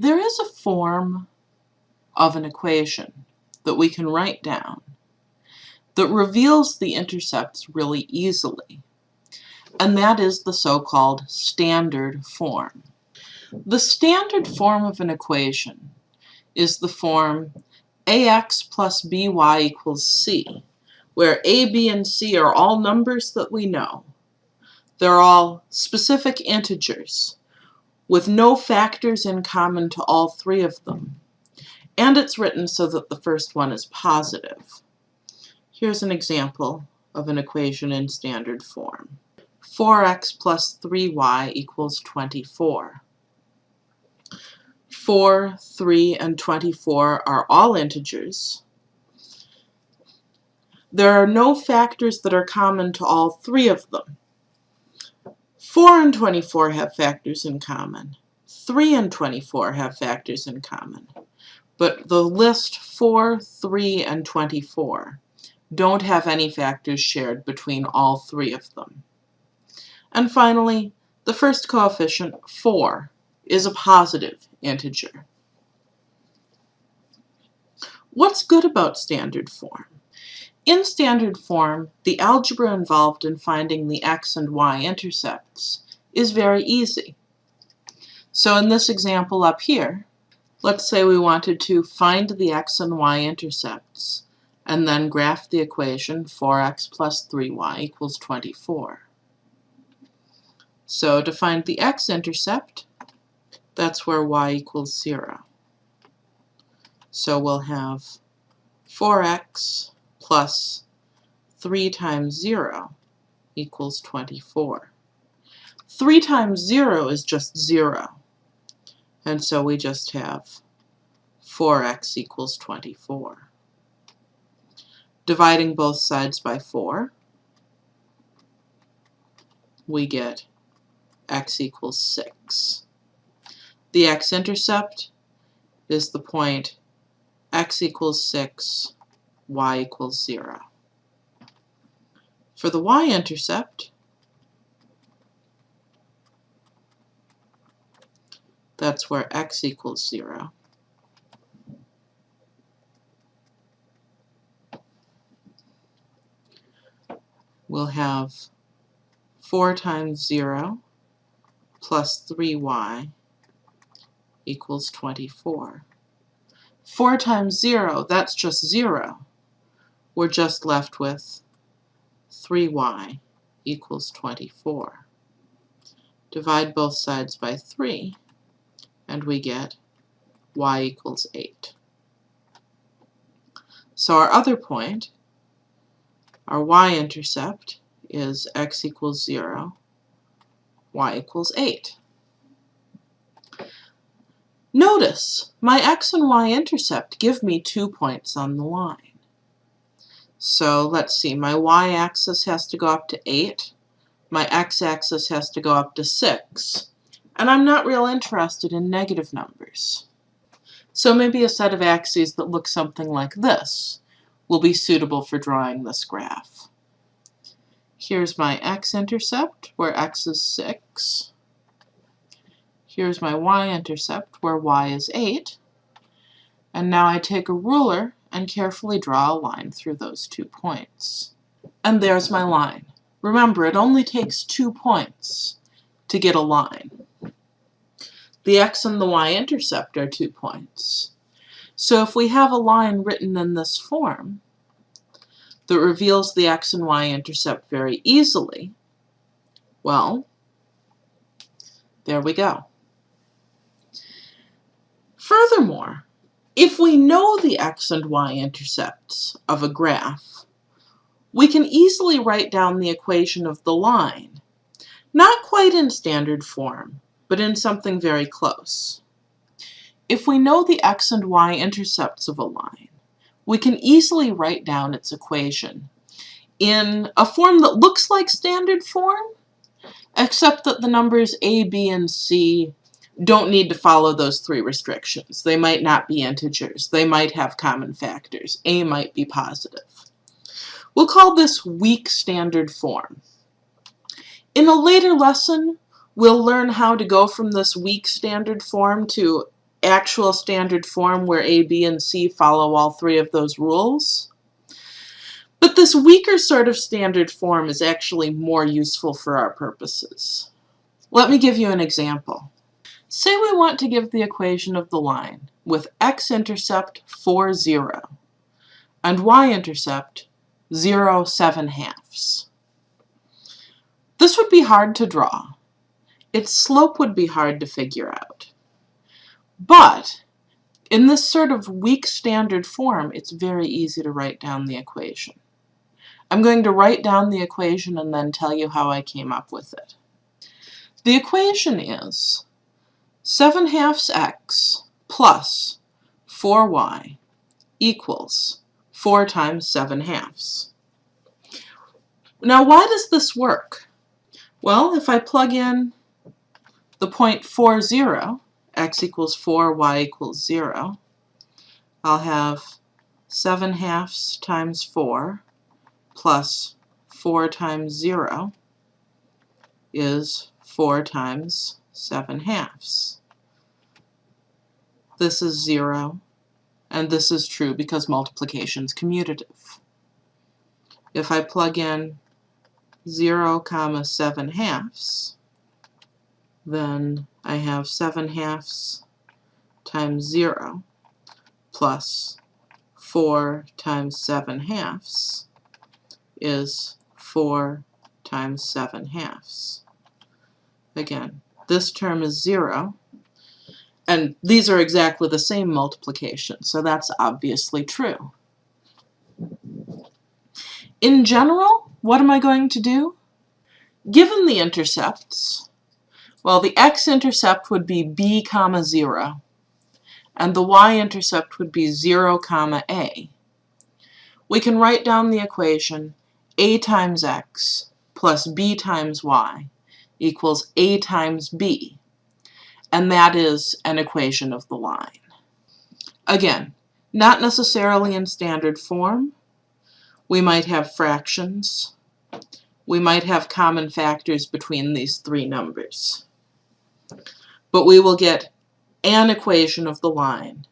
There is a form of an equation that we can write down that reveals the intercepts really easily, and that is the so-called standard form. The standard form of an equation is the form ax plus by equals c, where a, b, and c are all numbers that we know. They're all specific integers with no factors in common to all three of them. And it's written so that the first one is positive. Here's an example of an equation in standard form. 4x plus 3y equals 24. 4, 3, and 24 are all integers. There are no factors that are common to all three of them. 4 and 24 have factors in common. 3 and 24 have factors in common. But the list 4, 3, and 24 don't have any factors shared between all three of them. And finally, the first coefficient, 4, is a positive integer. What's good about standard form? In standard form, the algebra involved in finding the x and y intercepts is very easy. So in this example up here, let's say we wanted to find the x and y intercepts and then graph the equation 4x plus 3y equals 24. So to find the x-intercept, that's where y equals 0. So we'll have 4x plus 3 times 0 equals 24. 3 times 0 is just 0. And so we just have 4x equals 24. Dividing both sides by 4, we get x equals 6. The x-intercept is the point x equals 6 y equals 0. For the y-intercept, that's where x equals 0. We'll have 4 times 0 plus 3y equals 24. 4 times 0, that's just 0 we're just left with 3y equals 24. Divide both sides by 3, and we get y equals 8. So our other point, our y-intercept, is x equals 0, y equals 8. Notice, my x and y-intercept give me two points on the line. So let's see, my y-axis has to go up to 8. My x-axis has to go up to 6. And I'm not real interested in negative numbers. So maybe a set of axes that look something like this will be suitable for drawing this graph. Here's my x-intercept, where x is 6. Here's my y-intercept, where y is 8. And now I take a ruler and carefully draw a line through those two points. And there's my line. Remember, it only takes two points to get a line. The x and the y-intercept are two points. So if we have a line written in this form that reveals the x and y-intercept very easily, well, there we go. Furthermore, if we know the x and y intercepts of a graph, we can easily write down the equation of the line, not quite in standard form, but in something very close. If we know the x and y intercepts of a line, we can easily write down its equation in a form that looks like standard form, except that the numbers a, b, and c don't need to follow those three restrictions. They might not be integers. They might have common factors. A might be positive. We'll call this weak standard form. In a later lesson, we'll learn how to go from this weak standard form to actual standard form where A, B, and C follow all three of those rules. But this weaker sort of standard form is actually more useful for our purposes. Let me give you an example. Say we want to give the equation of the line with x-intercept 4, 0 and y-intercept 0, 7 halves. This would be hard to draw. Its slope would be hard to figure out. But in this sort of weak standard form, it's very easy to write down the equation. I'm going to write down the equation and then tell you how I came up with it. The equation is 7 halves x plus 4y equals 4 times 7 halves. Now why does this work? Well, if I plug in the point 4, 0, x equals 4, y equals 0, I'll have 7 halves times 4 plus 4 times 0 is 4 times 7 halves. This is 0, and this is true because multiplication is commutative. If I plug in 0 comma 7 halves, then I have 7 halves times 0 plus 4 times 7 halves is 4 times 7 halves. Again, this term is 0, and these are exactly the same multiplication, so that's obviously true. In general, what am I going to do? Given the intercepts, well, the x-intercept would be b comma 0, and the y-intercept would be 0 comma a. We can write down the equation a times x plus b times y equals a times b, and that is an equation of the line. Again, not necessarily in standard form, we might have fractions. We might have common factors between these three numbers. But we will get an equation of the line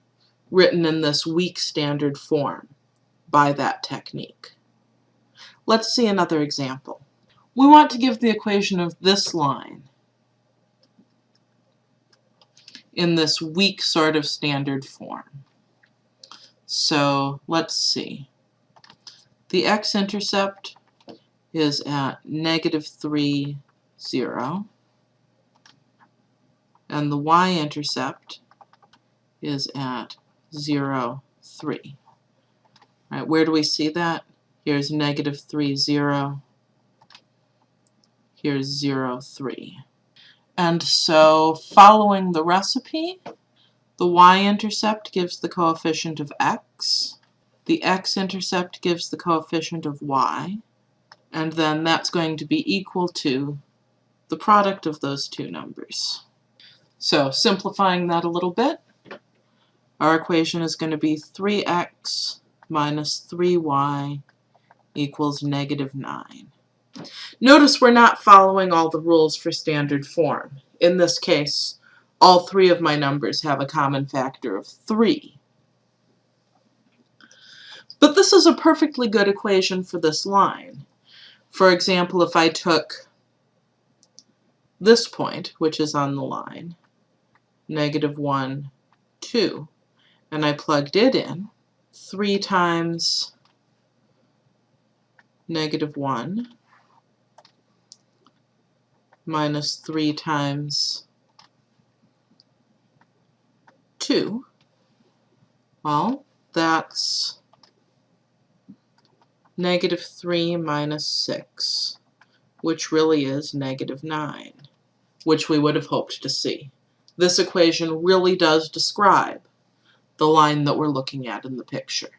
written in this weak standard form by that technique. Let's see another example. We want to give the equation of this line in this weak sort of standard form. So let's see. The x-intercept is at negative 3, 0. And the y-intercept is at 0, 3. All right, where do we see that? Here's negative 3, 0. Here's 0, 3. And so following the recipe, the y-intercept gives the coefficient of x. The x-intercept gives the coefficient of y, and then that's going to be equal to the product of those two numbers. So simplifying that a little bit, our equation is going to be 3x minus 3y equals negative 9. Notice we're not following all the rules for standard form. In this case, all three of my numbers have a common factor of 3. But this is a perfectly good equation for this line. For example, if I took this point, which is on the line, negative 1, 2, and I plugged it in, 3 times negative 1 minus 3 times 2, well, that's negative 3 minus 6, which really is negative 9, which we would have hoped to see. This equation really does describe the line that we're looking at in the picture.